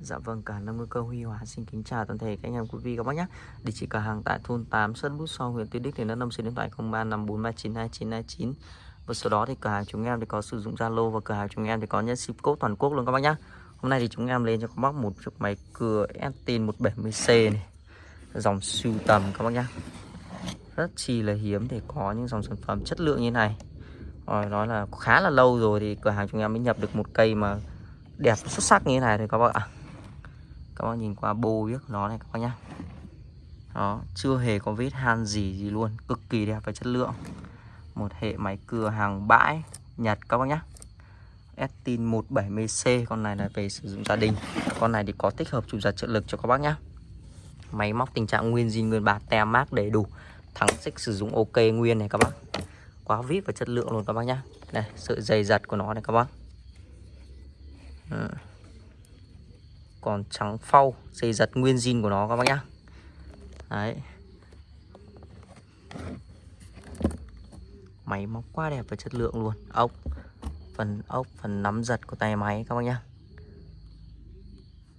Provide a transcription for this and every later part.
Dạ vâng, cả năm ngư cơ Huy Hóa xin kính chào toàn thể các anh em quý vị các bác nhé. Địa chỉ cửa hàng tại thôn 8 Sơn Bút So, huyện Tuy Đức, tỉnh Đắk Nông, số điện thoại 0354392929. Và sau đó thì cửa hàng chúng em thì có sử dụng Zalo và cửa hàng chúng em thì có nhân ship code toàn quốc luôn các bác nhé. Hôm nay thì chúng em lên cho các bác một chiếc máy cưa Estin 170C này. Dòng siêu tầm các bác nhé. Rất chi là hiếm để có những dòng sản phẩm chất lượng như này. Rồi nói là khá là lâu rồi thì cửa hàng chúng em mới nhập được một cây mà đẹp xuất sắc như thế này thôi các bác ạ các bác nhìn qua bô biết nó này các bác nhá. Đó chưa hề có vết han gì gì luôn cực kỳ đẹp và chất lượng. Một hệ máy cưa hàng bãi Nhật các bác nhá. Estin 170C con này là về sử dụng gia đình. Con này thì có tích hợp chủ giật trợ lực cho các bác nhá. Máy móc tình trạng nguyên zin nguyên bạc, tem mát đầy đủ. Thắng xích sử dụng ok nguyên này các bác. Quá vip và chất lượng luôn các bác nhá. Này sợi dày giật của nó này các bác. Ừ còn trắng phau dây giật nguyên zin của nó các bác nhá. Đấy. Máy móc quá đẹp và chất lượng luôn. Ốc, phần ốc, phần nắm giật của tay máy các bác nhá.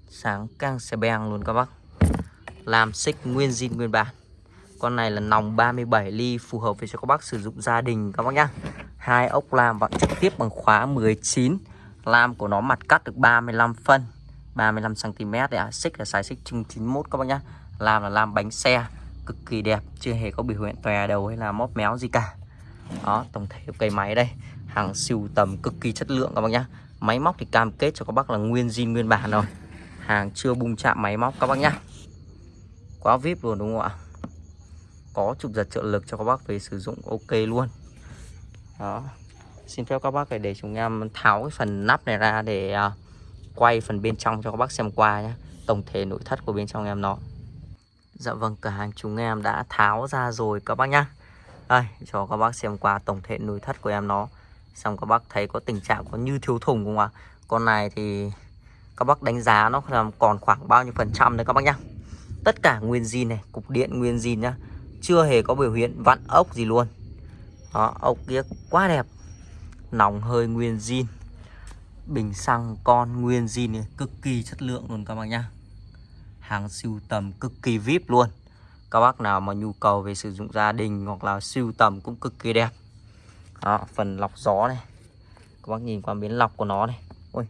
Sáng căng xe beng luôn các bác. Làm xích nguyên zin nguyên bản. Con này là nòng 37 ly phù hợp với cho các bác sử dụng gia đình các bác nhá. Hai ốc lam vặn trực tiếp bằng khóa 19 lam của nó mặt cắt được 35 phân. 35cm đấy ạ. Xích là size xích chung 91 các bác nhá. Làm là làm bánh xe Cực kỳ đẹp Chưa hề có biểu hiện tòe đầu hay là móp méo gì cả. Đó tổng thể cây máy đây. Hàng siêu tầm cực kỳ chất lượng các bác nhá. Máy móc thì cam kết cho các bác là nguyên zin nguyên bản rồi. Hàng chưa bung chạm máy móc các bác nhá. Quá vip luôn đúng không ạ? Có trục giật trợ lực cho các bác về sử dụng ok luôn. Đó. Xin phép các bác để chúng em tháo cái phần nắp này ra để uh, quay phần bên trong cho các bác xem qua nhé. Tổng thể nội thất của bên trong em nó. Dạ vâng cửa hàng chúng em đã tháo ra rồi các bác nhá. Đây, cho các bác xem qua tổng thể nội thất của em nó. Xong các bác thấy có tình trạng có như thiếu thùng không ạ? Con này thì các bác đánh giá nó còn khoảng bao nhiêu phần trăm đấy các bác nhá. Tất cả nguyên zin này, cục điện nguyên zin nhá. Chưa hề có biểu hiện vặn ốc gì luôn. Đó, ốc kia quá đẹp. Nòng hơi nguyên zin bình xăng con nguyên zin này cực kỳ chất lượng luôn các bác nhá. Hàng siêu tầm cực kỳ vip luôn. Các bác nào mà nhu cầu về sử dụng gia đình hoặc là siêu tầm cũng cực kỳ đẹp. Đó, phần lọc gió này. Các bác nhìn qua miếng lọc của nó này. Ôi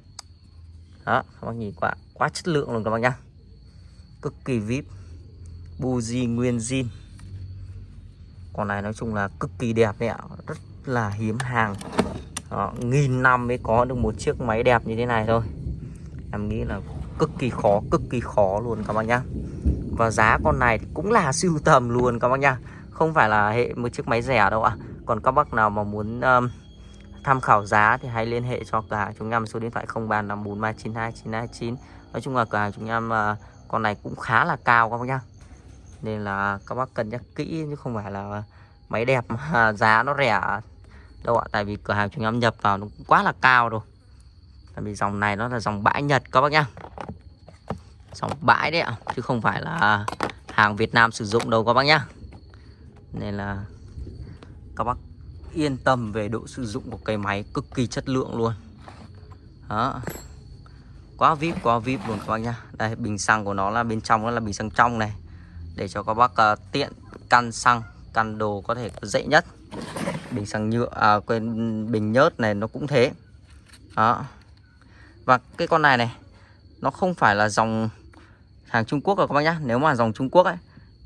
đó, các bác nhìn qua quá chất lượng luôn các bác nhá. Cực kỳ vip. Buji nguyên zin. Con này nói chung là cực kỳ đẹp đấy ạ. Rất là hiếm hàng đó, nghìn năm mới có được một chiếc máy đẹp như thế này thôi. Em nghĩ là cực kỳ khó cực kỳ khó luôn các bác nhá. Và giá con này cũng là siêu tầm luôn các bác nhá. Không phải là hệ một chiếc máy rẻ đâu ạ. À. còn các bác nào mà muốn um, tham khảo giá thì hãy liên hệ cho cửa hàng chúng em số điện thoại 0354392929 nói chung là cửa hàng chúng em uh, con này cũng khá là cao các bác nhá. Nên là các bác cân nhắc kỹ chứ không phải là máy đẹp mà giá nó rẻ đâu ạ? Tại vì cửa hàng chúng em nhập vào nó cũng quá là cao rồi. Tại vì dòng này nó là dòng bãi Nhật các bác nhá. Dòng bãi đấy ạ chứ không phải là hàng Việt Nam sử dụng đâu các bác nhá. Nên là các bác yên tâm về độ sử dụng của cây máy cực kỳ chất lượng luôn. Đó. Quá vip quá vip luôn các bác nhá. Đây bình xăng của nó là bên trong nó là bình xăng trong này. Để cho các bác uh, tiện căn xăng căn đồ có thể dễ nhất bình xăng nhựa à, quên bình nhớt này nó cũng thế. Đó. Và cái con này này nó không phải là dòng hàng Trung Quốc rồi các bác nhá. Nếu mà dòng Trung Quốc ấy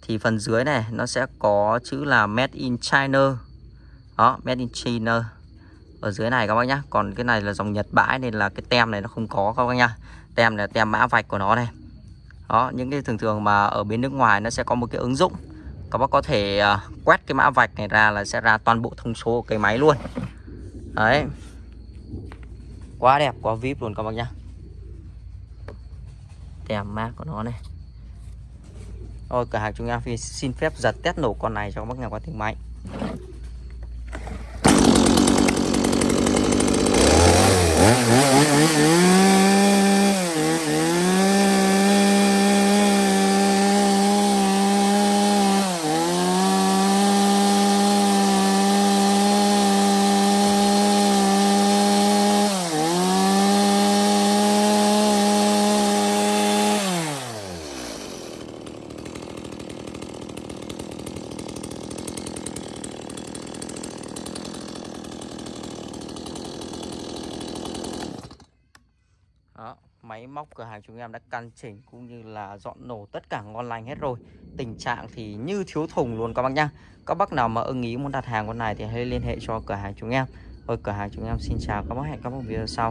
thì phần dưới này nó sẽ có chữ là made in China. Đó made in China. Ở dưới này các bác nhá. Còn cái này là dòng Nhật bãi nên là cái tem này nó không có các bác nhá. Tem này là tem mã vạch của nó này. Đó những cái thường thường mà ở bên nước ngoài nó sẽ có một cái ứng dụng các bác có thể à, quét cái mã vạch này ra là sẽ ra toàn bộ thông số của cái máy luôn. Đấy. Quá đẹp, quá vip luôn các bác nhá. Tem má của nó này. Ôi, cửa hàng chúng em xin phép giật test nổ con này cho các bác nghe qua tiếng máy. Mm-hmm. Máy móc cửa hàng chúng em đã căn chỉnh cũng như là dọn nổ tất cả ngon lành hết rồi. Tình trạng thì như thiếu thùng luôn các bác nhá. Các bác nào mà ưng ý muốn đặt hàng con này thì hãy liên hệ cho cửa hàng chúng em. Thôi cửa hàng chúng em xin chào. Các bác hẹn các bác video sau.